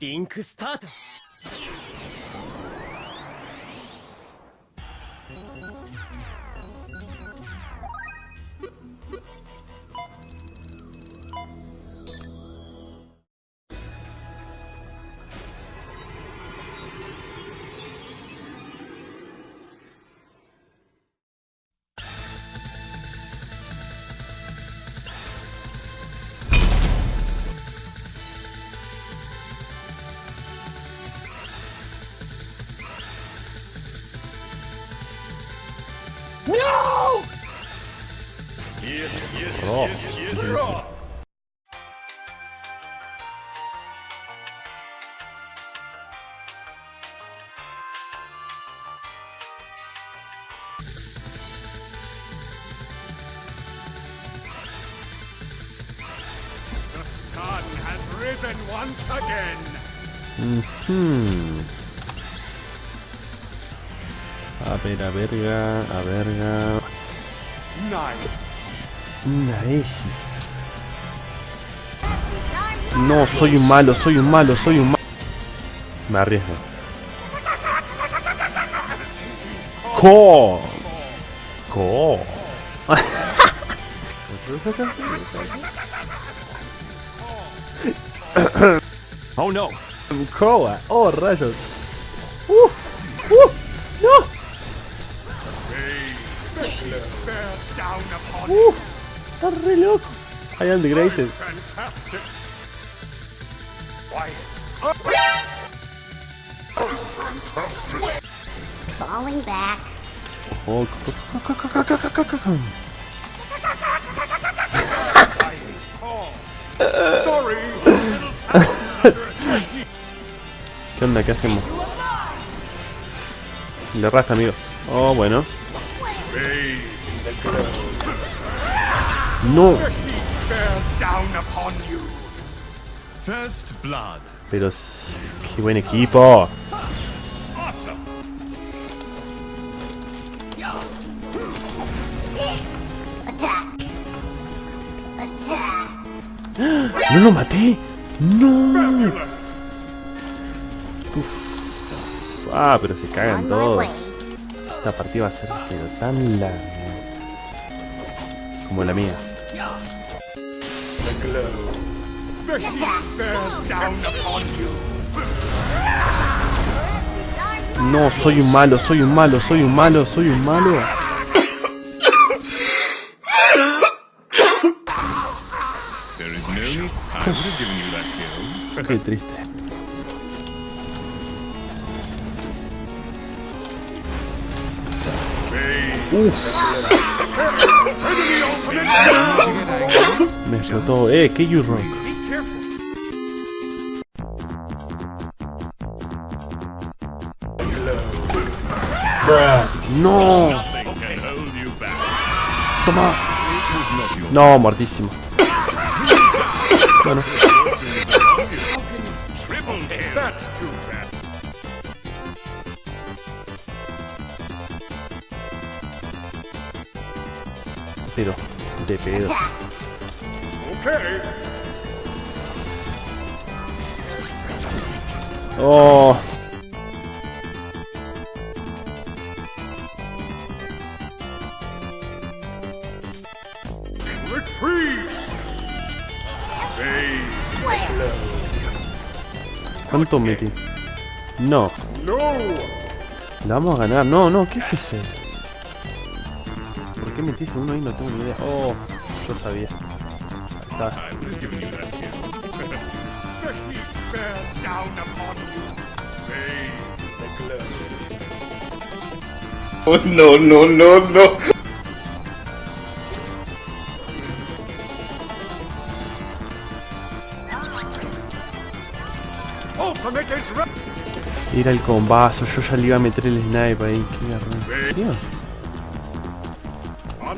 リンクスタート。The sun has risen once again. Hmm. A ver, a verga, a verga. Nice. No, soy un malo, soy un malo, soy un malo. Me arriesgo. ¡Co! ¡Co! Oh no! ¡Co! ¡Oh, rayos! ¡Uh! ¡Uh! ¡No! ¡Uh! Está re loco. I am the greatest. Falling back. Oh, ¿Qué onda? ¿Qué hacemos? Le rasta, amigo. Oh, bueno. No, pero qué buen equipo. No lo maté. No. Fabulous. Ah, pero se cagan todos. Esta partida va a ser pero tan larga. Como la mía. The glow. The down upon you. No, soy un malo, soy un malo, soy un malo, soy un malo. Qué triste. Me explotó. Eh, que you rock. No. Toma. No, muertísimo. Bueno. Pero de pedo. Oh. ¿Cuánto metí? No. No. La vamos a ganar. No, no, ¿qué? ¿Por qué metiste uno ahí? No tengo ni idea. Oh, yo sabía. Está. Oh, no, no, no, no. Era el combazo, yo ya le iba a meter el snipe ahí, qué garrón.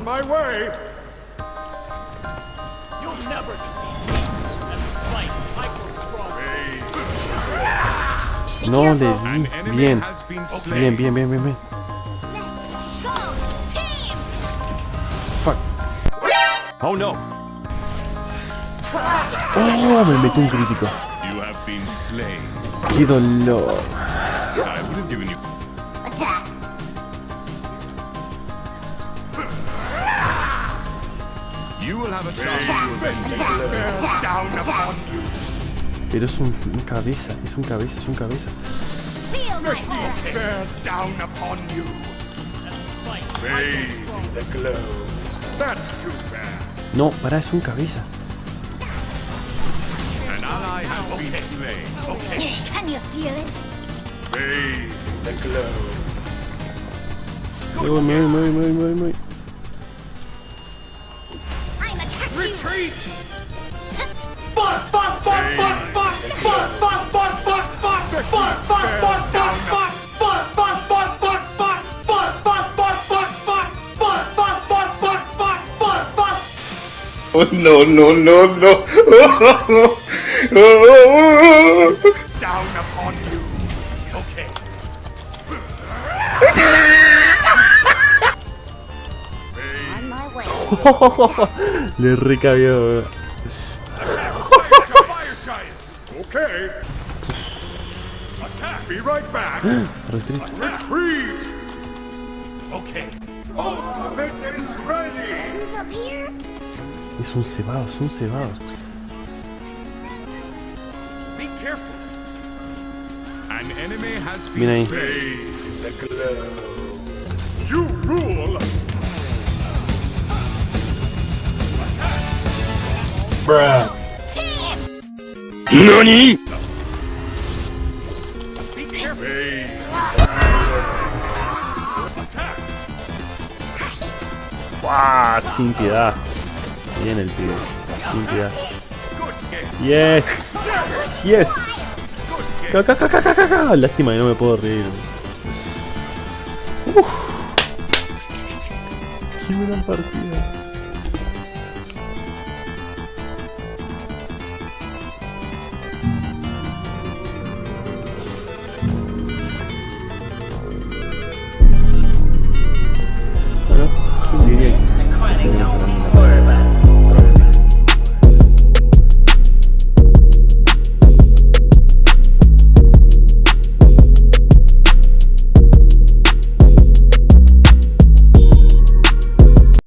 On my way. You'll never defeat me! I. No le di. enemy Bien. Bien, bien, bien, bien, bien. Fuck. Oh no! Oh, me metí un crítico. You have been slain. ¡Qué dolor! You will have a chance down upon you. Pero es un, un cabeza, es un cabeza, es un cabeza. Bears down upon you. Fight. Bathe in the glow. That's too bad. No, pará, es un cabeza. An ally has been slain. Can you feel it? Bathe in the glow. Me voy, me voy, me voy, me voy, me voy, me voy. retreat! Fuck, fuck, fuck, fuck, fuck, fuck, fuck, fuck, fuck, fuck, fuck, fuck, fuck, fuck, fuck. Oh no no no no! Down upon you. Okay. On my way. Le recabió, weón. Fire giant. Okay. Attack. Be right back. Retreat. Retreat. Okay. Ultimate is ready. Who's up here? Es un cebado, es un cebado. Be careful. An enemy has Mira ahí. been slain. Bathe in the glow. You rule. Careful. Bathe. Attack. ¡Guau! Sin piedad. Bien el pibe. Sin piedad. Yes. Yes. Lástima que no me puedo reír. Uf. Qué buena partida.